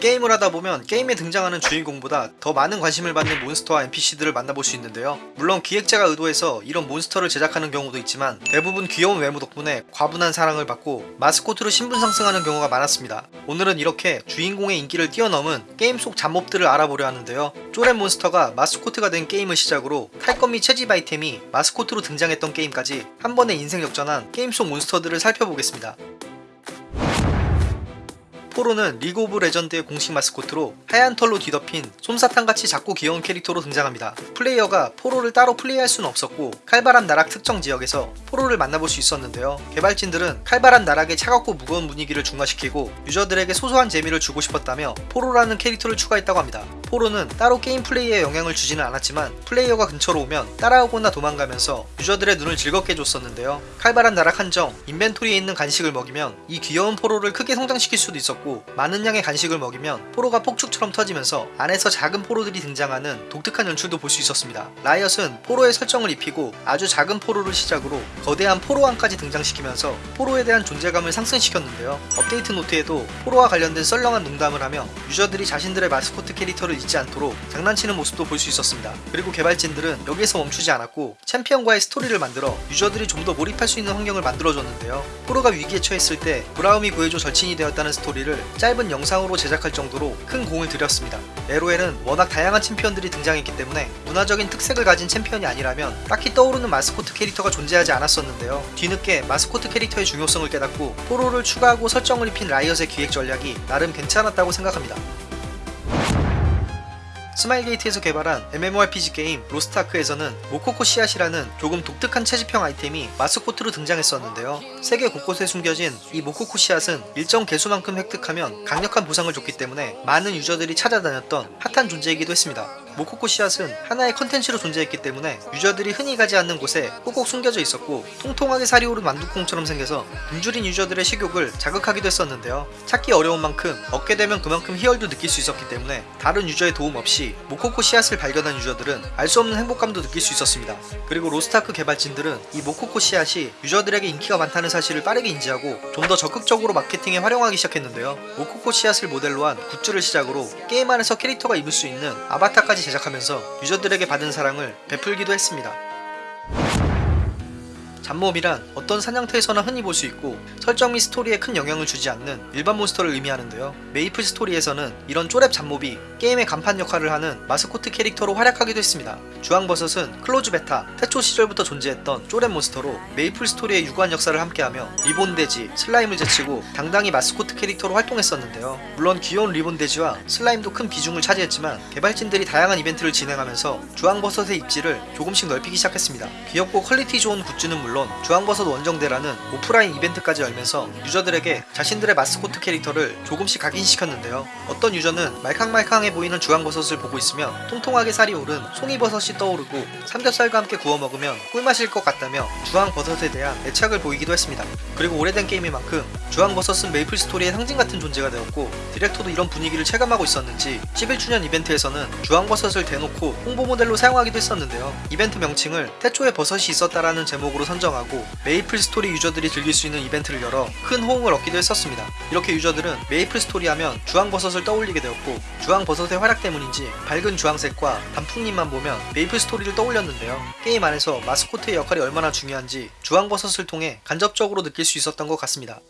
게임을 하다 보면 게임에 등장하는 주인공보다 더 많은 관심을 받는 몬스터와 NPC들을 만나볼 수 있는데요. 물론 기획자가 의도해서 이런 몬스터를 제작하는 경우도 있지만 대부분 귀여운 외모 덕분에 과분한 사랑을 받고 마스코트로 신분 상승하는 경우가 많았습니다. 오늘은 이렇게 주인공의 인기를 뛰어넘은 게임 속 잡몹들을 알아보려 하는데요. 쪼렙 몬스터가 마스코트가 된 게임을 시작으로 및 채집 아이템이 마스코트로 등장했던 게임까지 한 번에 인생 역전한 게임 속 몬스터들을 살펴보겠습니다. 포로는 리그 오브 레전드의 공식 마스코트로 하얀 털로 뒤덮인 솜사탕같이 작고 귀여운 캐릭터로 등장합니다. 플레이어가 포로를 따로 플레이할 수는 없었고 칼바람 나락 특정 지역에서 포로를 만나볼 수 있었는데요. 개발진들은 칼바람 나락의 차갑고 무거운 분위기를 중화시키고 유저들에게 소소한 재미를 주고 싶었다며 포로라는 캐릭터를 추가했다고 합니다. 포로는 따로 게임 플레이에 영향을 주지는 않았지만 플레이어가 근처로 오면 따라오거나 도망가면서 유저들의 눈을 즐겁게 해줬었는데요. 칼바람 나락 한정, 인벤토리에 있는 간식을 먹이면 이 귀여운 포로를 크게 성장시킬 수도 있었고 많은 양의 간식을 먹이면 포로가 폭죽처럼 터지면서 안에서 작은 포로들이 등장하는 독특한 연출도 볼 수 있었습니다. 라이엇은 포로의 설정을 입히고 아주 작은 포로를 시작으로 거대한 포로왕까지 등장시키면서 포로에 대한 존재감을 상승시켰는데요. 업데이트 노트에도 포로와 관련된 썰렁한 농담을 하며 유저들이 자신들의 마스코트 캐릭터를 잊지 않도록 장난치는 모습도 볼 수 있었습니다. 그리고 개발진들은 여기에서 멈추지 않았고 챔피언과의 스토리를 만들어 유저들이 좀 더 몰입할 수 있는 환경을 만들어줬는데요. 포로가 위기에 처했을 때 브라움이 구해줘 절친이 되었다는 스토리를 짧은 영상으로 제작할 정도로 큰 공을 들였습니다. LOL은 워낙 다양한 챔피언들이 등장했기 때문에 문화적인 특색을 가진 챔피언이 아니라면 딱히 떠오르는 마스코트 캐릭터가 존재하지 않았었는데요. 뒤늦게 마스코트 캐릭터의 중요성을 깨닫고 포로를 추가하고 설정을 입힌 라이엇의 기획 전략이 나름 괜찮았다고 생각합니다. 스마일게이트에서 개발한 MMORPG 게임 로스트아크에서는 모코코 씨앗이라는 조금 독특한 채집형 아이템이 마스코트로 등장했었는데요. 세계 곳곳에 숨겨진 이 모코코 씨앗은 일정 개수만큼 획득하면 강력한 보상을 줬기 때문에 많은 유저들이 찾아다녔던 핫한 존재이기도 했습니다. 모코코 씨앗은 하나의 컨텐츠로 존재했기 때문에 유저들이 흔히 가지 않는 곳에 꼭꼭 숨겨져 있었고 통통하게 살이 오른 만두콩처럼 생겨서 굶주린 유저들의 식욕을 자극하기도 했었는데요. 찾기 어려운 만큼 얻게 되면 그만큼 희열도 느낄 수 있었기 때문에 다른 유저의 도움 없이 모코코 씨앗을 발견한 유저들은 알 수 없는 행복감도 느낄 수 있었습니다. 그리고 로스타크 개발진들은 이 모코코 씨앗이 유저들에게 인기가 많다는 사실을 빠르게 인지하고 좀 더 적극적으로 마케팅에 활용하기 시작했는데요. 모코코 씨앗을 모델로 한 굿즈를 시작으로 게임 안에서 캐릭터가 입을 수 있는 아바타까지 제작하면서 유저들에게 받은 사랑을 베풀기도 했습니다. 잡몹이란 어떤 사냥터에서나 흔히 볼 수 있고 설정 및 스토리에 큰 영향을 주지 않는 일반 몬스터를 의미하는데요. 메이플 스토리에서는 이런 쪼렙 잡몹이 게임의 간판 역할을 하는 마스코트 캐릭터로 활약하기도 했습니다. 주황버섯은 close beta, 태초 시절부터 존재했던 쪼렙 몬스터로 메이플 스토리의 유구한 역사를 함께하며 리본돼지, 슬라임을 제치고 당당히 마스코트 캐릭터로 활동했었는데요. 물론 귀여운 리본돼지와 슬라임도 큰 비중을 차지했지만 개발진들이 다양한 이벤트를 진행하면서 주황버섯의 입지를 조금씩 넓히기 시작했습니다. 귀엽고 퀄리티 좋은 굿즈는 물론 주황버섯 원정대라는 오프라인 이벤트까지 열면서 유저들에게 자신들의 마스코트 캐릭터를 조금씩 각인시켰는데요. 어떤 유저는 말캉말캉해 보이는 주황버섯을 보고 있으면 통통하게 살이 오른 송이버섯이 떠오르고 삼겹살과 함께 구워 먹으면 꿀맛일 것 같다며 주황버섯에 대한 애착을 보이기도 했습니다. 그리고 오래된 게임인 만큼 주황버섯은 메이플 스토리의 상징 같은 존재가 되었고 디렉터도 이런 분위기를 체감하고 있었는지 11주년 이벤트에서는 주황버섯을 대놓고 홍보 모델로 사용하기도 했었는데요. 이벤트 명칭을 태초에 버섯이 있었다라는 제목으로 선정 하고 메이플 스토리 유저들이 즐길 수 있는 이벤트를 열어 큰 호응을 얻기도 했었습니다. 이렇게 유저들은 메이플 스토리 하면 주황버섯을 떠올리게 되었고 주황버섯의 활약 때문인지 밝은 주황색과 단풍잎만 보면 메이플 스토리를 떠올렸는데요. 게임 안에서 마스코트의 역할이 얼마나 중요한지 주황버섯을 통해 간접적으로 느낄 수 있었던 것 같습니다.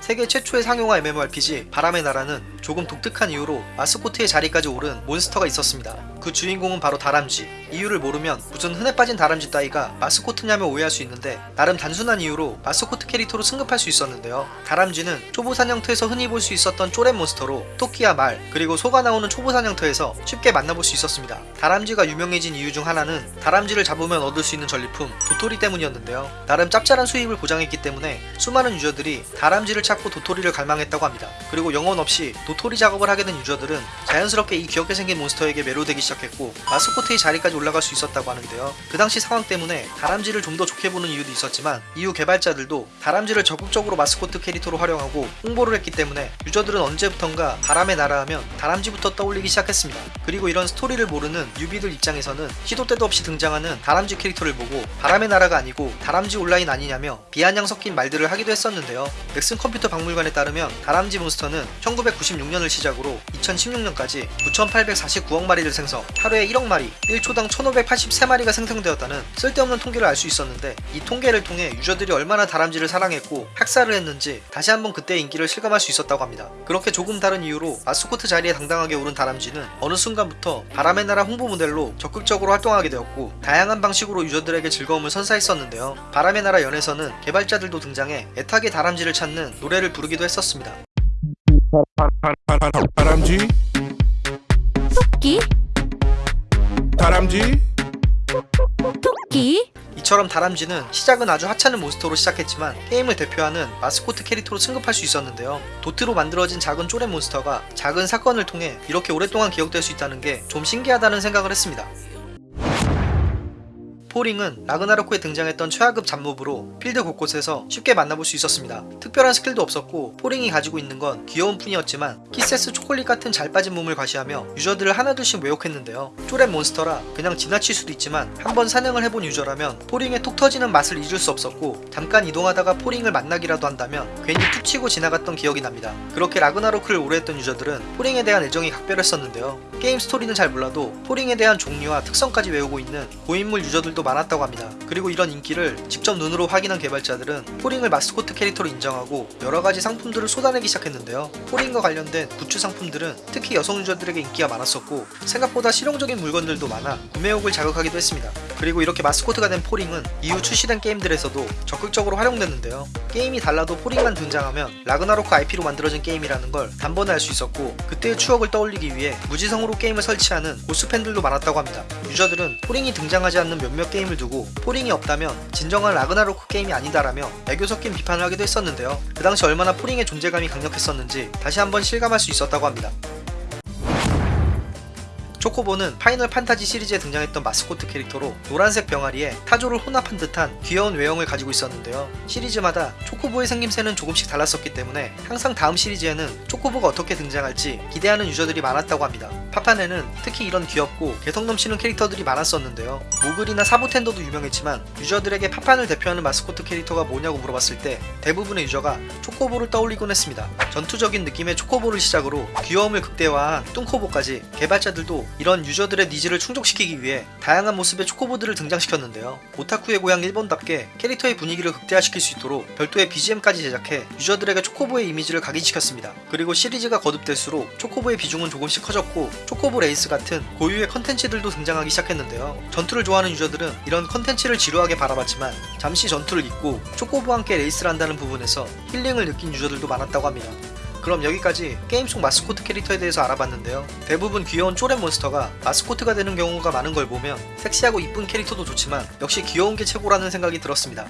세계 최초의 상용화 MMORPG 바람의 나라는 조금 독특한 이유로 마스코트의 자리까지 오른 몬스터가 있었습니다. 그 주인공은 바로 다람쥐. 이유를 모르면 무슨 흔해 빠진 다람쥐 따위가 마스코트냐며 오해할 수 있는데 나름 단순한 이유로 마스코트 캐릭터로 승급할 수 있었는데요. 다람쥐는 초보 사냥터에서 흔히 볼 수 있었던 쪼렛 몬스터로 토끼야 말 그리고 소가 나오는 초보 사냥터에서 쉽게 만나볼 수 있었습니다. 다람쥐가 유명해진 이유 중 하나는 다람쥐를 잡으면 얻을 수 있는 전리품 도토리 때문이었는데요. 나름 짭짤한 수입을 보장했기 때문에 수많은 유저들이 다람쥐를 찾고 도토리를 갈망했다고 합니다. 그리고 영혼 없이 도토리 작업을 하게 된 유저들은 자연스럽게 이 귀엽게 생긴 몬스터에게 매료되기 시작 시작했고 마스코트의 자리까지 올라갈 수 있었다고 하는데요. 그 당시 상황 때문에 다람쥐를 좀 더 좋게 보는 이유도 있었지만 이후 개발자들도 다람쥐를 적극적으로 마스코트 캐릭터로 활용하고 홍보를 했기 때문에 유저들은 언제부턴가 바람의 나라 하면 다람쥐부터 떠올리기 시작했습니다. 그리고 이런 스토리를 모르는 뉴비들 입장에서는 시도 때도 없이 등장하는 다람쥐 캐릭터를 보고 바람의 나라가 아니고 다람쥐 온라인 아니냐며 비아냥 섞인 말들을 하기도 했었는데요. 넥슨 컴퓨터 박물관에 따르면 다람쥐 몬스터는 1996년을 시작으로 2016년까지 9,849억 마리를 생성, 하루에 1억 마리, 1초당 1,583마리가 생성되었다는 쓸데없는 통계를 알 수 있었는데 이 통계를 통해 유저들이 얼마나 다람쥐를 사랑했고 학살을 했는지 다시 한번 그때의 인기를 실감할 수 있었다고 합니다. 그렇게 조금 다른 이유로 마스코트 자리에 당당하게 오른 다람쥐는 어느 순간부터 바람의 나라 홍보 모델로 적극적으로 활동하게 되었고 다양한 방식으로 유저들에게 즐거움을 선사했었는데요. 바람의 나라 연에서는 개발자들도 등장해 애타게 다람쥐를 찾는 노래를 부르기도 했었습니다. 다람쥐 토끼 다람쥐 토끼 이처럼 다람쥐는 시작은 아주 하찮은 몬스터로 시작했지만 게임을 대표하는 마스코트 캐릭터로 승급할 수 있었는데요. 도트로 만들어진 작은 쪼렙 몬스터가 작은 사건을 통해 이렇게 오랫동안 기억될 수 있다는 게 좀 신기하다는 생각을 했습니다. 포링은 라그나로크에 등장했던 최하급 잡몹으로 필드 곳곳에서 쉽게 만나볼 수 있었습니다. 특별한 스킬도 없었고 포링이 가지고 있는 건 귀여움뿐이었지만 키세스 초콜릿 같은 잘 빠진 몸을 과시하며 유저들을 하나둘씩 유혹했는데요. 쪼렙 몬스터라 그냥 지나칠 수도 있지만 한번 사냥을 해본 유저라면 포링의 톡 터지는 맛을 잊을 수 없었고 잠깐 이동하다가 포링을 만나기라도 한다면 괜히 툭 치고 지나갔던 기억이 납니다. 그렇게 라그나로크를 오래 했던 유저들은 포링에 대한 애정이 각별했었는데요. 게임 스토리는 잘 몰라도 포링에 대한 종류와 특성까지 외우고 있는 고인물 유저들도 많았다고 합니다. 그리고 이런 인기를 직접 눈으로 확인한 개발자들은 포링을 마스코트 캐릭터로 인정하고 여러가지 상품들을 쏟아내기 시작했는데요. 포링과 관련된 굿즈 상품들은 특히 여성 유저들에게 인기가 많았었고 생각보다 실용적인 물건들도 많아 구매욕을 자극하기도 했습니다. 그리고 이렇게 마스코트가 된 포링은 이후 출시된 게임들에서도 적극적으로 활용됐는데요. 게임이 달라도 포링만 등장하면 라그나로크 IP로 만들어진 게임이라는 걸 단번에 알 수 있었고 그때의 추억을 떠올리기 위해 무지성으로 게임을 설치하는 골수 팬들도 많았다고 합니다. 유저들은 포링이 등장하지 않는 몇몇 게임을 두고 포링이 없다면 진정한 라그나로크 게임이 아니다라며 애교 섞인 비판을 하기도 했었는데요. 그 당시 얼마나 포링의 존재감이 강력했었는지 다시 한번 실감할 수 있었다고 합니다. 초코보는 파이널 판타지 시리즈에 등장했던 마스코트 캐릭터로 노란색 병아리에 타조를 혼합한 듯한 귀여운 외형을 가지고 있었는데요. 시리즈마다 초코보의 생김새는 조금씩 달랐었기 때문에 항상 다음 시리즈에는 초코보가 어떻게 등장할지 기대하는 유저들이 많았다고 합니다. 파판에는 특히 이런 귀엽고 개성 넘치는 캐릭터들이 많았었는데요. 모글이나 사보텐더도 유명했지만 유저들에게 파판을 대표하는 마스코트 캐릭터가 뭐냐고 물어봤을 때 대부분의 유저가 초코보를 떠올리곤 했습니다. 전투적인 느낌의 초코보를 시작으로 귀여움을 극대화한 뚱코보까지 개발자들도 이런 유저들의 니즈를 충족시키기 위해 다양한 모습의 초코보들을 등장시켰는데요. 오타쿠의 고향 일본답게 캐릭터의 분위기를 극대화시킬 수 있도록 별도의 BGM까지 제작해 유저들에게 초코보의 이미지를 각인시켰습니다. 그리고 시리즈가 거듭될수록 초코보의 비중은 조금씩 커졌고 초코보 레이스 같은 고유의 컨텐츠들도 등장하기 시작했는데요. 전투를 좋아하는 유저들은 이런 컨텐츠를 지루하게 바라봤지만 잠시 전투를 잊고 초코보와 함께 레이스를 한다는 부분에서 힐링을 느낀 유저들도 많았다고 합니다. 그럼 여기까지 게임 속 마스코트 캐릭터에 대해서 알아봤는데요. 대부분 귀여운 쪼렛 몬스터가 마스코트가 되는 경우가 많은 걸 보면 섹시하고 이쁜 캐릭터도 좋지만 역시 귀여운 게 최고라는 생각이 들었습니다.